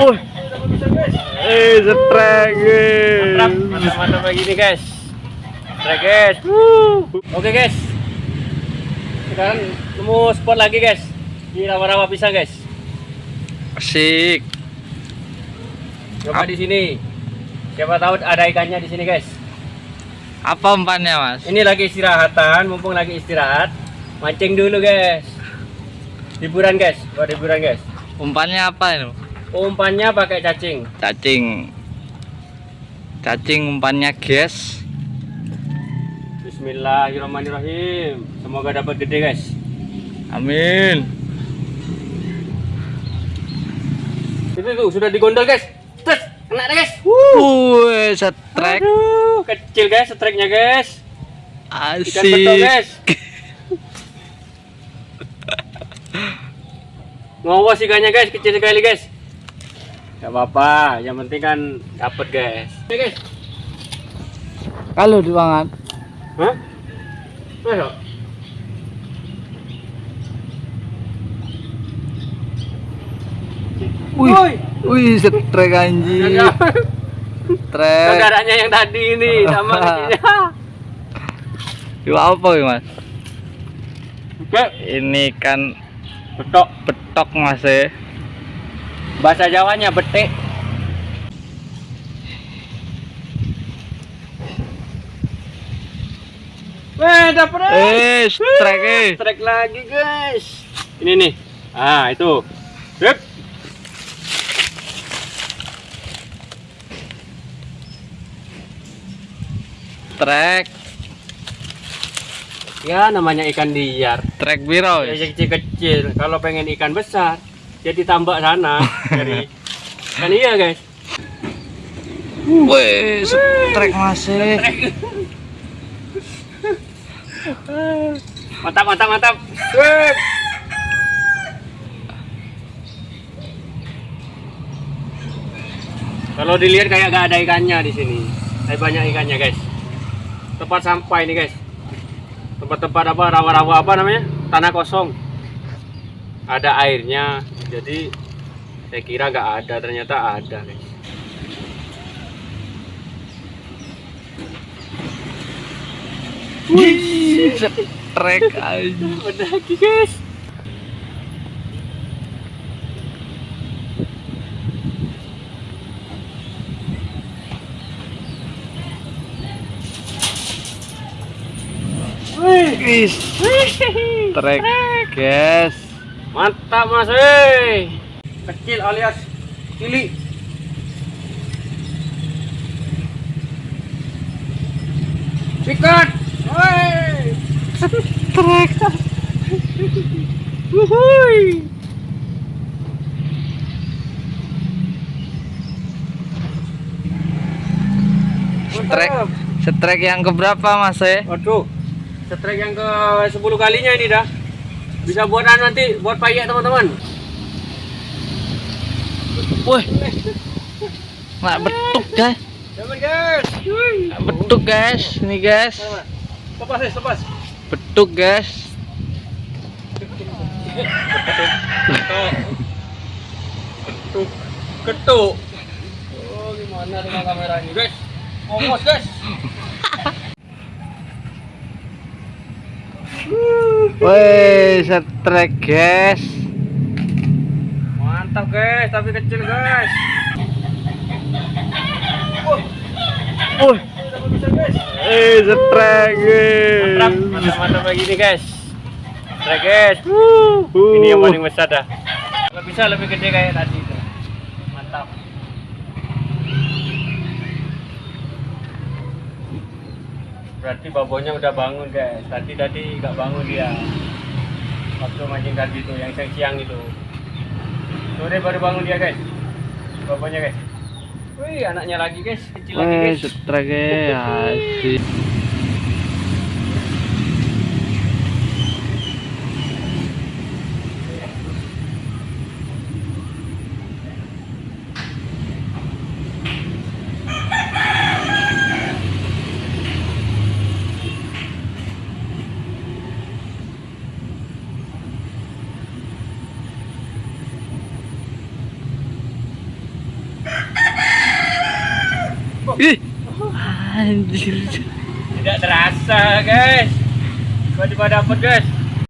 Oh, eh, setrek. Mantap, mantap, mantap lagi nih guys. Strike guys. Oke guys. Sekarang nemu spot lagi guys. Di rawa-rawa pisang guys. Asik. Coba di sini. Siapa tahu ada ikannya di sini guys. Apa umpannya, Mas? Ini lagi istirahatan, mumpung lagi istirahat. Mancing dulu guys. Hiburan guys, buat hiburan guys. Umpannya apa itu? Umpannya pakai cacing. Cacing. Cacing umpannya, guys. Bismillahirrahmanirrahim. Semoga dapat gede guys. Amin. Itu tuh sudah digondol guys. Tes, kena deh guys. Wuh, setrek. Aduh, kecil guys streknya guys. Ikan Asik. guys. Ngawas ikannya guys, kecil sekali guys. Gak apa-apa, yang penting kan dapat guys. Oke guys. Kalau dibangan. Hah? Ayo. Wih, Woi. wih, setrek anjing. Setrek. Saudaranya yang tadi ini sama kecilnya. Itu apa ya, Mas? Oke, Ini kan betok. betok, Mas ya. Bahasa Jawanya betek. Weh, dapet eh. Setrek eh. Strek lagi guys. Ini nih. Ah, itu. Yep. Trek, Ya namanya ikan liar. trek biro. Ya kecil-kecil. Kalau pengen ikan besar, jadi tambak sana. Jadi kan iya guys. Wih, setrek masih. Mantap, mantap, mantap. Weh. Kalau dilihat kayak gak ada ikannya di sini. Tapi banyak ikannya guys. Tempat sampah ini guys. Tempat-tempat apa rawa-rawa apa namanya? Tanah kosong. Ada airnya. Jadi saya kira nggak ada, ternyata ada guys. Wih, setrek aja. Lagi guys. Wih, trek, guys. Mantap mas, hei. Kecil alias cili. Sikat. Hei. Trek. Wuhui. Setrek, Mantap. setrek yang keberapa mas ya? Waduh. Setrek yang ke 10 kalinya ini dah. Bisa buat anu nanti buat payak teman-teman. Wih, nggak betuk guys, nggak betuk guys, ini guys, Lepas, lepas. betuk guys. Ketuk. Ketuk. Oh, gimana dengan kameranya, guys? Ngomos, guys. Wih, setrek guys. Mantap, guys, tapi kecil, guys. Guys. eh setrek guys. Mantap, mantap, mantap lagi nih, guys. Strike, guys. Uh. Ini yang paling besar dah. Kalau bisa lebih gede kayak tadi itu. Mantap. Berarti babonya udah bangun guys. Tadi tadi nggak bangun dia. Waktu mancing tadi itu yang siang-siang itu. Sore baru bangun dia guys. Babonya guys. Wih anaknya lagi guys. Kecil lagi guys. setrek guys. Ih, anjir. Tidak terasa guys. Tiba-tiba dapat guys.